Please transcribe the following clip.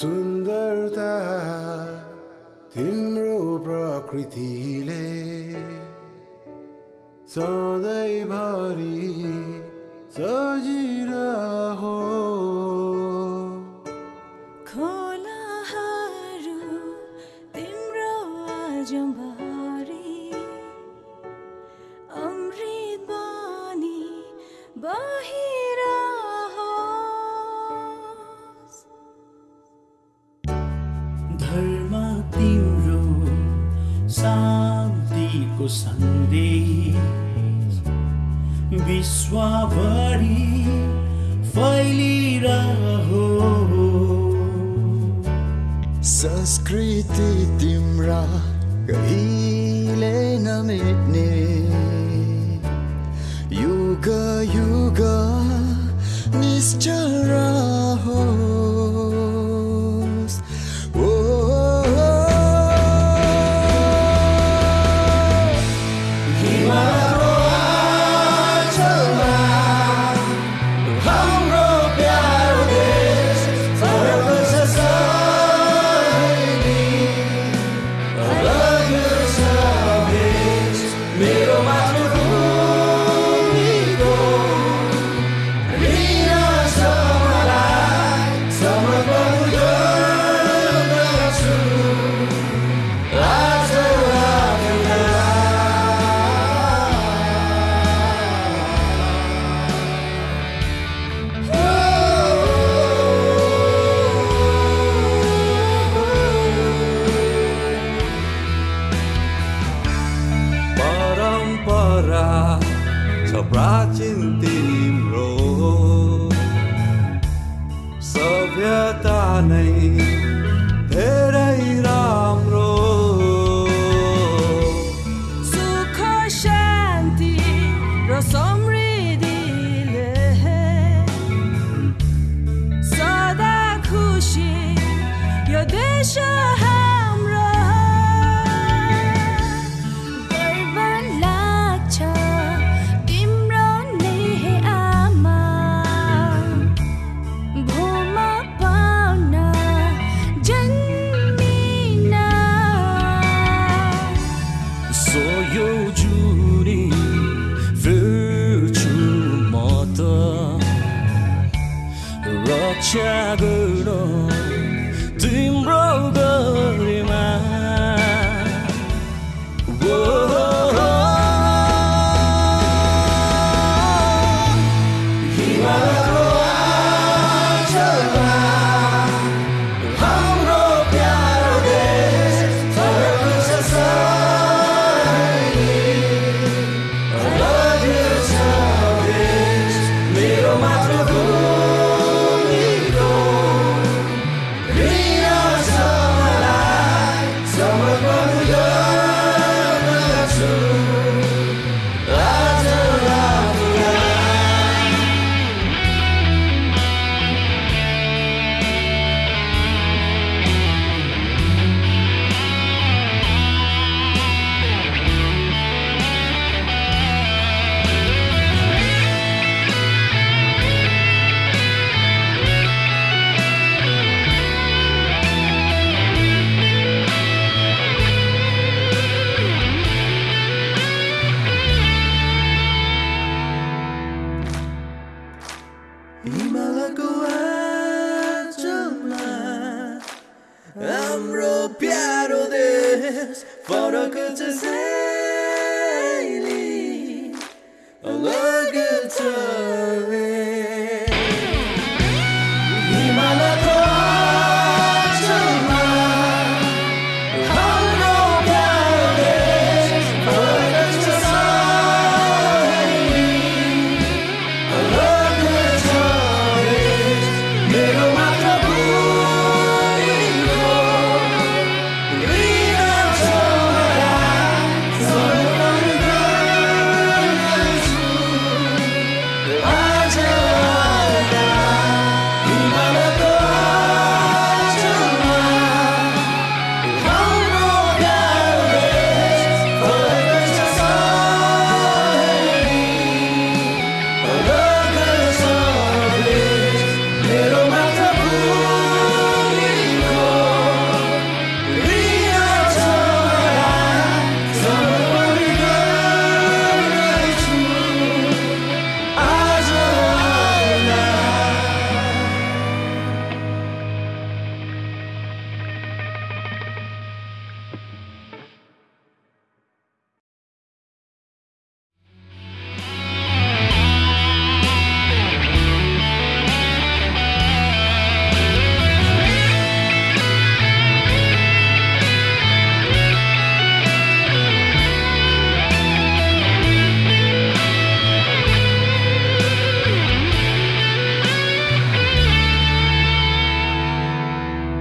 सुन्दरता तिम्रो प्रकृतिले सधैँभरि सजिरहो खोलाहरू तिम्रो आजम्भरि शान्तिको सन्देश। विश्वभरि फैलिरहो। संस्कृति तिम्रा कहिले नमेट्ने। युग युग निश्चल परम्परा छ प्राचीन तिम्रो सभ्यता नै धेरै राम्रो सुख शान्ति र समृद्धिले सदा खुसी यो देश shadow देश फरक छ